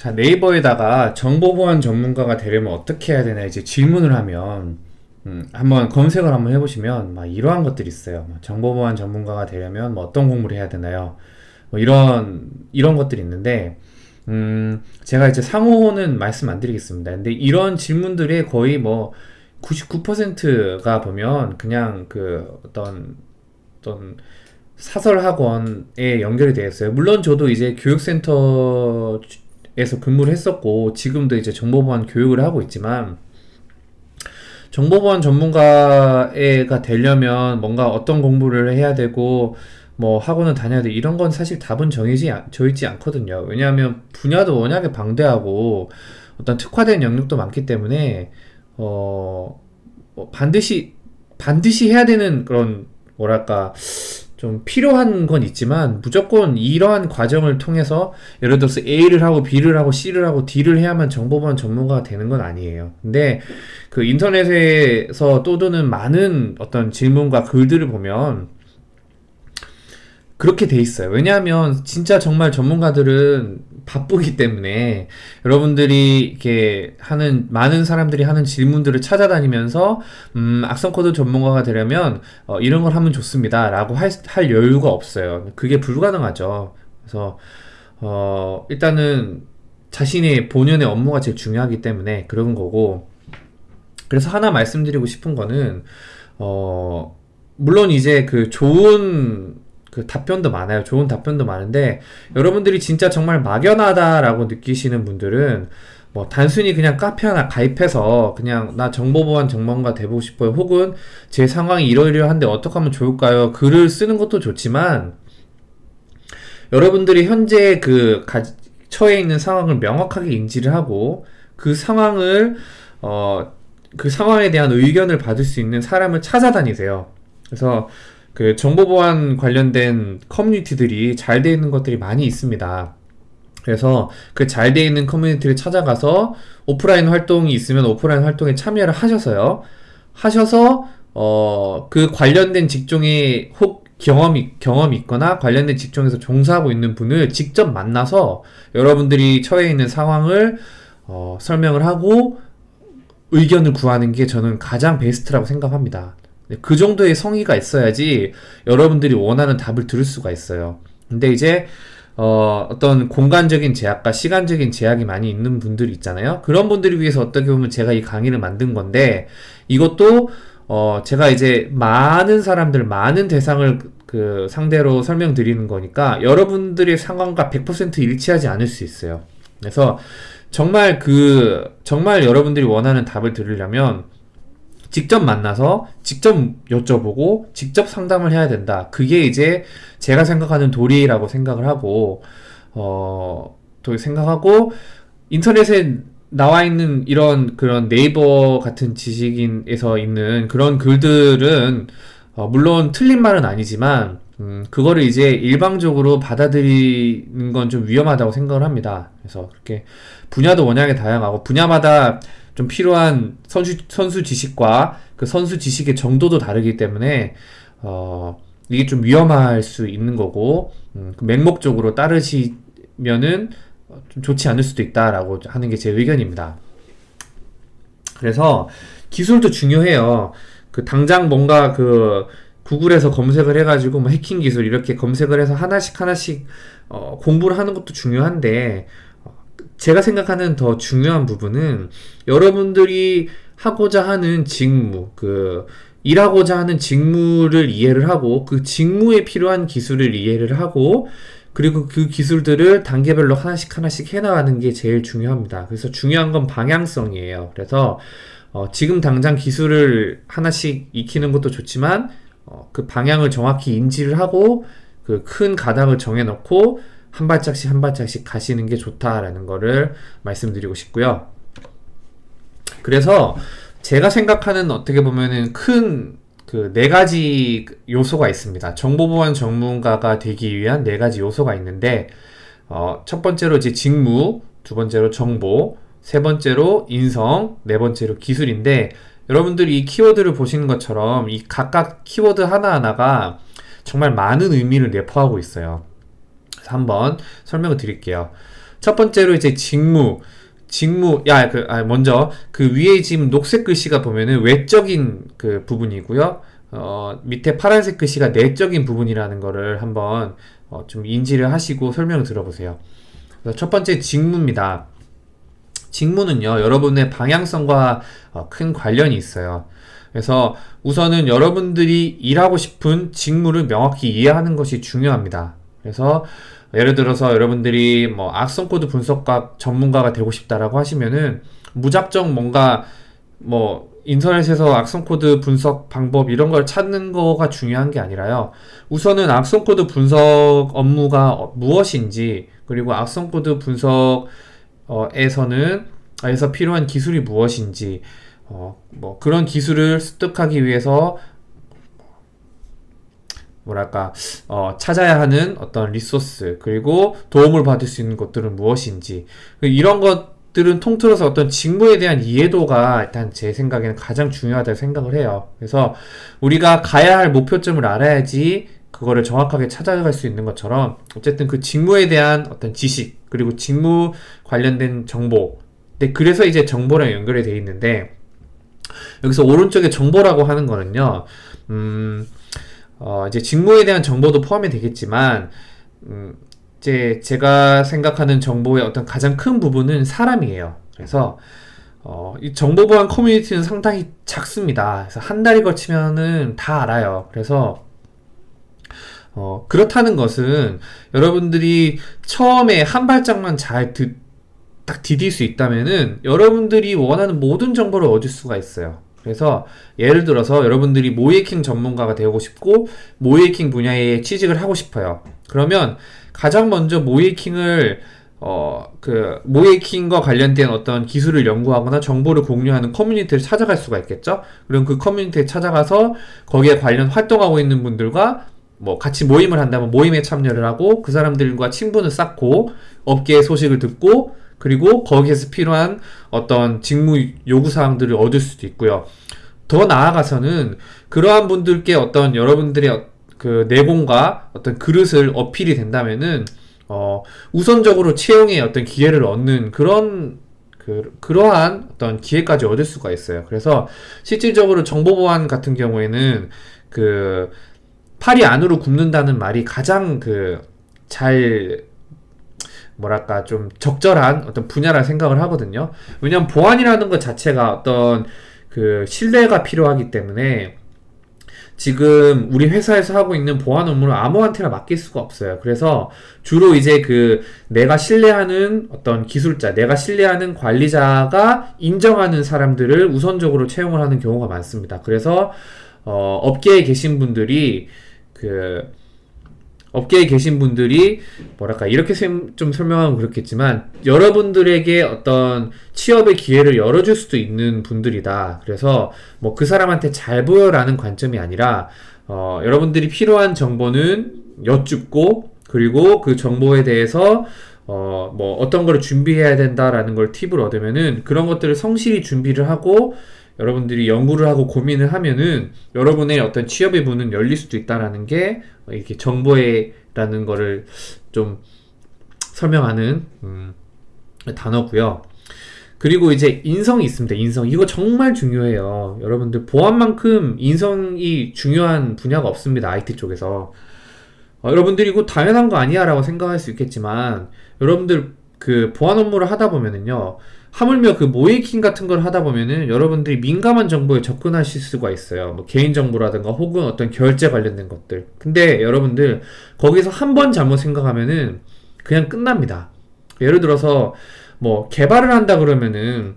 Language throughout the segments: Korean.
자 네이버에다가 정보보안 전문가가 되려면 어떻게 해야 되나 이제 질문을 하면 음, 한번 검색을 한번 해보시면 막 이러한 것들이 있어요. 뭐 정보보안 전문가가 되려면 뭐 어떤 공부를 해야 되나요? 뭐 이런 이런 것들이 있는데 음, 제가 이제 상호는 말씀 안 드리겠습니다. 근데 이런 질문들이 거의 뭐 99%가 보면 그냥 그 어떤 어떤 사설 학원에 연결이 되어 있어요. 물론 저도 이제 교육센터 에서 근무를 했었고 지금도 이제 정보보안 교육을 하고 있지만 정보보안 전문가가 되려면 뭔가 어떤 공부를 해야 되고 뭐 학원을 다녀야 돼 이런 건 사실 답은 정해지 져 있지 않거든요. 왜냐하면 분야도 워낙에 방대하고 어떤 특화된 영역도 많기 때문에 어 뭐 반드시 반드시 해야 되는 그런 뭐랄까 좀 필요한 건 있지만 무조건 이러한 과정을 통해서 예를 들어서 A를 하고 B를 하고 C를 하고 D를 해야만 정보보안 전문가가 되는 건 아니에요. 근데 그 인터넷에서 떠도는 많은 어떤 질문과 글들을 보면 그렇게 돼 있어요. 왜냐하면 진짜 정말 전문가들은 바쁘기 때문에 여러분들이 이렇게 하는 많은 사람들이 하는 질문들을 찾아다니면서 음, 악성 코드 전문가가 되려면 어, 이런 걸 하면 좋습니다 라고 할, 할 여유가 없어요. 그게 불가능하죠. 그래서 어, 일단은 자신의 본연의 업무가 제일 중요하기 때문에 그런 거고 그래서 하나 말씀드리고 싶은 거는 어, 물론 이제 그 좋은 그 답변도 많아요. 좋은 답변도 많은데 여러분들이 진짜 정말 막연하다라고 느끼시는 분들은 뭐 단순히 그냥 카페 하나 가입해서 그냥 나 정보보안 전문가 되고 싶어요. 혹은 제 상황이 이러이러한데 어떻게 하면 좋을까요? 글을 쓰는 것도 좋지만 여러분들이 현재 그 가, 처해 있는 상황을 명확하게 인지를 하고 그 상황을 어, 그 상황에 대한 의견을 받을 수 있는 사람을 찾아다니세요. 그래서 그 정보 보안 관련된 커뮤니티들이 잘 되어 있는 것들이 많이 있습니다. 그래서 그잘 되어 있는 커뮤니티를 찾아가서 오프라인 활동이 있으면 오프라인 활동에 참여를 하셔서요. 하셔서 어, 그 관련된 직종에 혹 경험이, 경험이 있거나 관련된 직종에서 종사하고 있는 분을 직접 만나서 여러분들이 처해 있는 상황을 어, 설명을 하고 의견을 구하는 게 저는 가장 베스트라고 생각합니다. 네, 그 정도의 성의가 있어야지 여러분들이 원하는 답을 들을 수가 있어요. 근데 이제 어, 어떤 공간적인 제약과 시간적인 제약이 많이 있는 분들이 있잖아요. 그런 분들을 위해서 어떻게 보면 제가 이 강의를 만든 건데 이것도 어, 제가 이제 많은 사람들, 많은 대상을 그 상대로 설명드리는 거니까 여러분들의 상황과 100% 일치하지 않을 수 있어요. 그래서 정말 그 정말 여러분들이 원하는 답을 들으려면 직접 만나서 직접 여쭤보고 직접 상담을 해야 된다. 그게 이제 제가 생각하는 도리라고 생각을 하고 어, 또 생각하고 인터넷에 나와 있는 이런 그런 네이버 같은 지식인에서 있는 그런 글들은 어, 물론 틀린 말은 아니지만 음, 그거를 이제 일방적으로 받아들이는 건 좀 위험하다고 생각을 합니다. 그래서 그렇게 분야도 워낙에 다양하고 분야마다 좀 필요한 선수, 선수 지식과 그 선수 지식의 정도도 다르기 때문에 어, 이게 좀 위험할 수 있는 거고 음, 그 맹목적으로 따르시면은 좀 좋지 않을 수도 있다라고 하는 게 제 의견입니다. 그래서 기술도 중요해요. 그 당장 뭔가 그 구글에서 검색을 해가지고 뭐 해킹 기술 이렇게 검색을 해서 하나씩 하나씩 어, 공부를 하는 것도 중요한데 제가 생각하는 더 중요한 부분은 여러분들이 하고자 하는 직무, 그, 일하고자 하는 직무를 이해를 하고, 그 직무에 필요한 기술을 이해를 하고, 그리고 그 기술들을 단계별로 하나씩 하나씩 해나가는 게 제일 중요합니다. 그래서 중요한 건 방향성이에요. 그래서, 어, 지금 당장 기술을 하나씩 익히는 것도 좋지만, 어, 그 방향을 정확히 인지를 하고, 그 큰 가닥을 정해놓고, 한 발짝씩 한 발짝씩 가시는 게 좋다라는 거를 말씀드리고 싶고요. 그래서 제가 생각하는 어떻게 보면은 큰 그 네 가지 요소가 있습니다. 정보보안 전문가가 되기 위한 네 가지 요소가 있는데 어, 첫 번째로 이제 직무, 두 번째로 정보, 세 번째로 인성, 네 번째로 기술인데 여러분들이 이 키워드를 보시는 것처럼 이 각각 키워드 하나하나가 정말 많은 의미를 내포하고 있어요. 한번 설명을 드릴게요. 첫 번째로 이제 직무, 직무, 야, 그, 아, 먼저 그 위에 지금 녹색 글씨가 보면은 외적인 그 부분이고요. 어, 밑에 파란색 글씨가 내적인 부분이라는 거를 한번 어, 좀 인지를 하시고 설명을 들어보세요. 첫 번째 직무입니다. 직무는요, 여러분의 방향성과 어, 큰 관련이 있어요. 그래서 우선은 여러분들이 일하고 싶은 직무를 명확히 이해하는 것이 중요합니다. 그래서 예를 들어서 여러분들이 뭐 악성 코드 분석가 전문가가 되고 싶다라고 하시면은 무작정 뭔가 뭐 인터넷에서 악성 코드 분석 방법 이런 걸 찾는 거가 중요한 게 아니라요. 우선은 악성 코드 분석 업무가 무엇인지 그리고 악성 코드 분석에서는 에서 필요한 기술이 무엇인지 어, 뭐 그런 기술을 습득하기 위해서 뭐랄까 어, 찾아야 하는 어떤 리소스 그리고 도움을 받을 수 있는 것들은 무엇인지 이런 것들은 통틀어서 어떤 직무에 대한 이해도가 일단 제 생각에는 가장 중요하다고 생각을 해요. 그래서 우리가 가야 할 목표점을 알아야지 그거를 정확하게 찾아갈 수 있는 것처럼 어쨌든 그 직무에 대한 어떤 지식 그리고 직무 관련된 정보 네, 그래서 이제 정보랑 연결이 돼 있는데 여기서 오른쪽에 정보라고 하는 거는요, 음, 어, 이제 직무에 대한 정보도 포함이 되겠지만, 음, 이제 제가 생각하는 정보의 어떤 가장 큰 부분은 사람이에요. 그래서, 어, 이 정보 보안 커뮤니티는 상당히 작습니다. 그래서 한 달이 거치면은 다 알아요. 그래서, 어, 그렇다는 것은 여러분들이 처음에 한 발짝만 잘 듣, 딱 디딜 수 있다면은 여러분들이 원하는 모든 정보를 얻을 수가 있어요. 그래서 예를 들어서 여러분들이 모이킹 전문가가 되고 싶고 모이킹 분야에 취직을 하고 싶어요. 그러면 가장 먼저 모이킹을 어, 그, 모이킹과 관련된 어떤 기술을 연구하거나 정보를 공유하는 커뮤니티를 찾아갈 수가 있겠죠? 그럼 그 커뮤니티에 찾아가서 거기에 관련 활동하고 있는 분들과 뭐 같이 모임을 한다면 모임에 참여를 하고 그 사람들과 친분을 쌓고 업계의 소식을 듣고 그리고 거기에서 필요한 어떤 직무 요구사항들을 얻을 수도 있고요. 더 나아가서는 그러한 분들께 어떤 여러분들의 어, 그 내공과 어떤 그릇을 어필이 된다면은 어 우선적으로 채용의 어떤 기회를 얻는 그런 그, 그러한 어떤 기회까지 얻을 수가 있어요. 그래서 실질적으로 정보보안 같은 경우에는 그 팔이 안으로 굽는다는 말이 가장 그 잘 뭐랄까 좀 적절한 어떤 분야라 생각을 하거든요. 왜냐하면 보안이라는 것 자체가 어떤 그 신뢰가 필요하기 때문에 지금 우리 회사에서 하고 있는 보안 업무를 아무한테나 맡길 수가 없어요. 그래서 주로 이제 그 내가 신뢰하는 어떤 기술자, 내가 신뢰하는 관리자가 인정하는 사람들을 우선적으로 채용을 하는 경우가 많습니다. 그래서 어, 업계에 계신 분들이 그 업계에 계신 분들이 뭐랄까 이렇게 좀 설명하면 그렇겠지만 여러분들에게 어떤 취업의 기회를 열어줄 수도 있는 분들이다. 그래서 뭐 그 사람한테 잘 보여라는 관점이 아니라 어, 여러분들이 필요한 정보는 여쭙고 그리고 그 정보에 대해서 어, 뭐 어떤 걸 준비해야 된다라는 걸 팁을 얻으면은 그런 것들을 성실히 준비를 하고 여러분들이 연구를 하고 고민을 하면은 여러분의 어떤 취업의 문은 열릴 수도 있다라는 게 이렇게 정보에라는 거를 좀 설명하는 음, 단어고요. 그리고 이제 인성이 있습니다. 인성. 이거 정말 중요해요. 여러분들 보안만큼 인성이 중요한 분야가 없습니다. IT 쪽에서. 어, 여러분들이 이거 당연한 거 아니야 라고 생각할 수 있겠지만 여러분들 그 보안 업무를 하다 보면은요. 하물며 그 모이킹 같은 걸 하다 보면은 여러분들이 민감한 정보에 접근하실 수가 있어요. 뭐 개인정보라든가 혹은 어떤 결제 관련된 것들. 근데 여러분들 거기서 한 번 잘못 생각하면은 그냥 끝납니다. 예를 들어서 뭐 개발을 한다 그러면은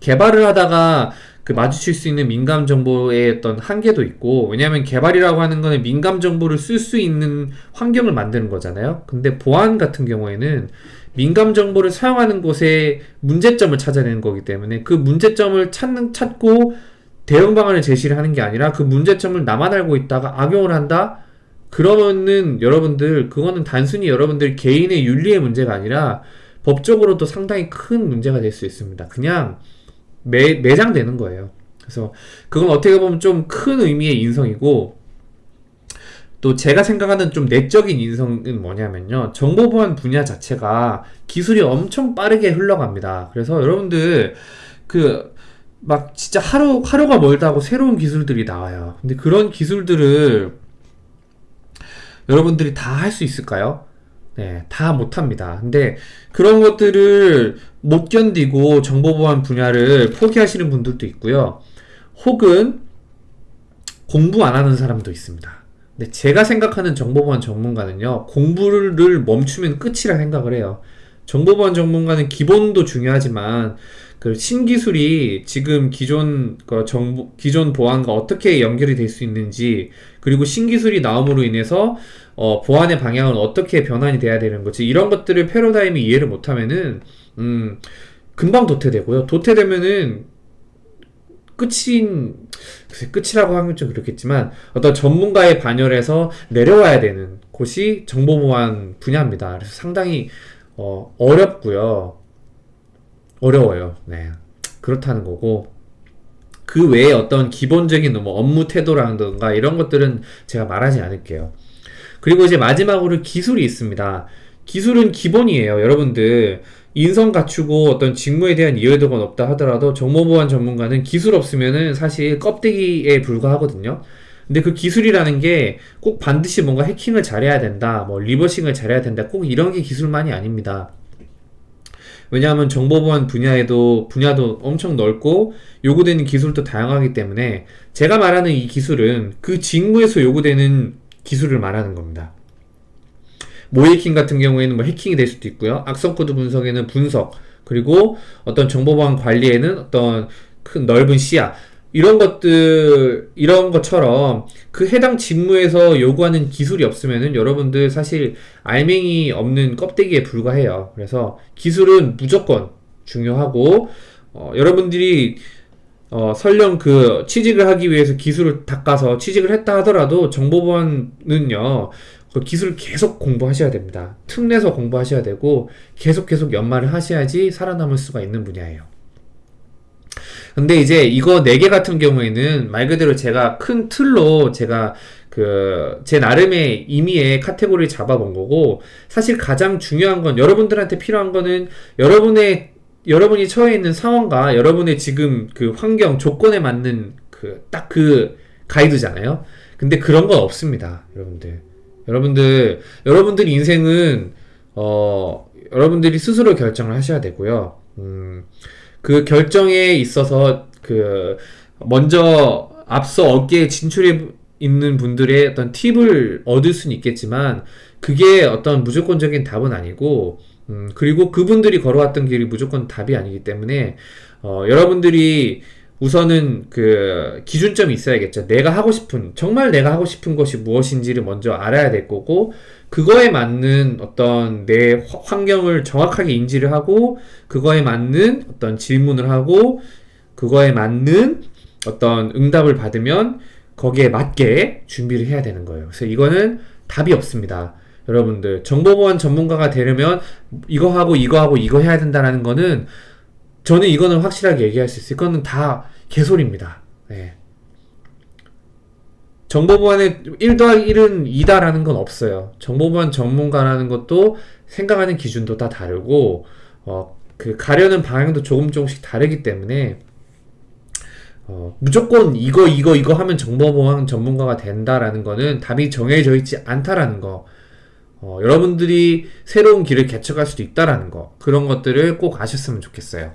개발을 하다가 그 마주칠 수 있는 민감 정보의 어떤 한계도 있고 왜냐하면 개발이라고 하는 거는 민감 정보를 쓸 수 있는 환경을 만드는 거잖아요. 근데 보안 같은 경우에는 민감 정보를 사용하는 곳에 문제점을 찾아내는 거기 때문에 그 문제점을 찾는 찾고 대응 방안을 제시를 하는 게 아니라 그 문제점을 나만 알고 있다가 악용을 한다. 그러면은 여러분들 그거는 단순히 여러분들 개인의 윤리의 문제가 아니라 법적으로도 상당히 큰 문제가 될 수 있습니다. 그냥 매, 매장되는 거예요. 그래서 그건 어떻게 보면 좀 큰 의미의 인성이고 또 제가 생각하는 좀 내적인 인성은 뭐냐면요. 정보 보안 분야 자체가 기술이 엄청 빠르게 흘러갑니다. 그래서 여러분들 그 막 진짜 하루 하루가 멀다 하고 새로운 기술들이 나와요. 근데 그런 기술들을 여러분들이 다 할 수 있을까요? 네, 다 못합니다. 근데 그런 것들을 못 견디고 정보보안 분야를 포기하시는 분들도 있고요. 혹은 공부 안 하는 사람도 있습니다. 근데 제가 생각하는 정보보안 전문가는요, 공부를 멈추면 끝이라 생각을 해요. 정보보안 전문가는 기본도 중요하지만 그 신기술이 지금 기존 그 정보 기존 보안과 어떻게 연결이 될 수 있는지 그리고 신기술이 나옴으로 인해서 어, 보안의 방향은 어떻게 변환이 돼야 되는 거지 이런 것들을 패러다임이 이해를 못하면은 음 금방 도태되고요. 도태되면은 끝인 글쎄 끝이라고 하면 좀 그렇겠지만 어떤 전문가의 반열에서 내려와야 되는 곳이 정보보안 분야입니다. 그래서 상당히 어, 어렵고요. 어려워요. 네. 그렇다는 거고. 그 외에 어떤 기본적인 뭐 업무 태도라든가 이런 것들은 제가 말하지 않을게요. 그리고 이제 마지막으로 기술이 있습니다. 기술은 기본이에요. 여러분들 인성 갖추고 어떤 직무에 대한 이해도가 높다 하더라도 정보보안 전문가는 기술 없으면은 사실 껍데기에 불과하거든요. 근데 그 기술이라는 게 꼭 반드시 뭔가 해킹을 잘해야 된다, 뭐 리버싱을 잘해야 된다, 꼭 이런 게 기술만이 아닙니다. 왜냐하면 정보보안 분야에도 분야도 엄청 넓고 요구되는 기술도 다양하기 때문에 제가 말하는 이 기술은 그 직무에서 요구되는 기술을 말하는 겁니다. 모의해킹 같은 경우에는 뭐 해킹이 될 수도 있고요. 악성 코드 분석에는 분석 그리고 어떤 정보보안 관리에는 어떤 큰 넓은 시야 이런 것들 이런 것처럼 그 해당 직무에서 요구하는 기술이 없으면은 여러분들 사실 알맹이 없는 껍데기에 불과해요. 그래서 기술은 무조건 중요하고 어, 여러분들이 어, 설령 그 취직을 하기 위해서 기술을 닦아서 취직을 했다 하더라도 정보보안은요 그 기술을 계속 공부하셔야 됩니다. 틈내서 공부하셔야 되고 계속 계속 연말을 하셔야지 살아남을 수가 있는 분야예요. 근데 이제 이거 4개 같은 경우에는 말 그대로 제가 큰 틀로 제가 그 제 나름의 임의의 카테고리를 잡아본 거고 사실 가장 중요한 건 여러분들한테 필요한 거는 여러분의 여러분이 처해 있는 상황과 여러분의 지금 그 환경 조건에 맞는 그 딱그 가이드잖아요. 근데 그런 건 없습니다, 여러분들. 여러분들 여러분들 인생은 어 여러분들이 스스로 결정을 하셔야 되고요. 음, 그 결정에 있어서 그 먼저 앞서 어깨에 진출해 있는 분들의 어떤 팁을 얻을 수는 있겠지만 그게 어떤 무조건적인 답은 아니고 음, 그리고 그분들이 걸어왔던 길이 무조건 답이 아니기 때문에 어, 여러분들이 우선은 그 기준점이 있어야겠죠. 내가 하고 싶은 정말 내가 하고 싶은 것이 무엇인지를 먼저 알아야 될 거고 그거에 맞는 어떤 내 환경을 정확하게 인지를 하고 그거에 맞는 어떤 질문을 하고 그거에 맞는 어떤 응답을 받으면 거기에 맞게 준비를 해야 되는 거예요. 그래서 이거는 답이 없습니다. 여러분들 정보보안 전문가가 되려면 이거 하고 이거 하고 이거 해야 된다라는 거는 저는 이거는 확실하게 얘기할 수 있어요. 이거는 다 개소리입니다. 네. 정보보안에 1 더하기 1은 2다라는 건 없어요. 정보보안 전문가라는 것도 생각하는 기준도 다 다르고, 어, 그 가려는 방향도 조금 조금씩 다르기 때문에, 어, 무조건 이거, 이거, 이거 하면 정보보안 전문가가 된다라는 거는 답이 정해져 있지 않다라는 거. 어, 여러분들이 새로운 길을 개척할 수도 있다라는 거. 그런 것들을 꼭 아셨으면 좋겠어요.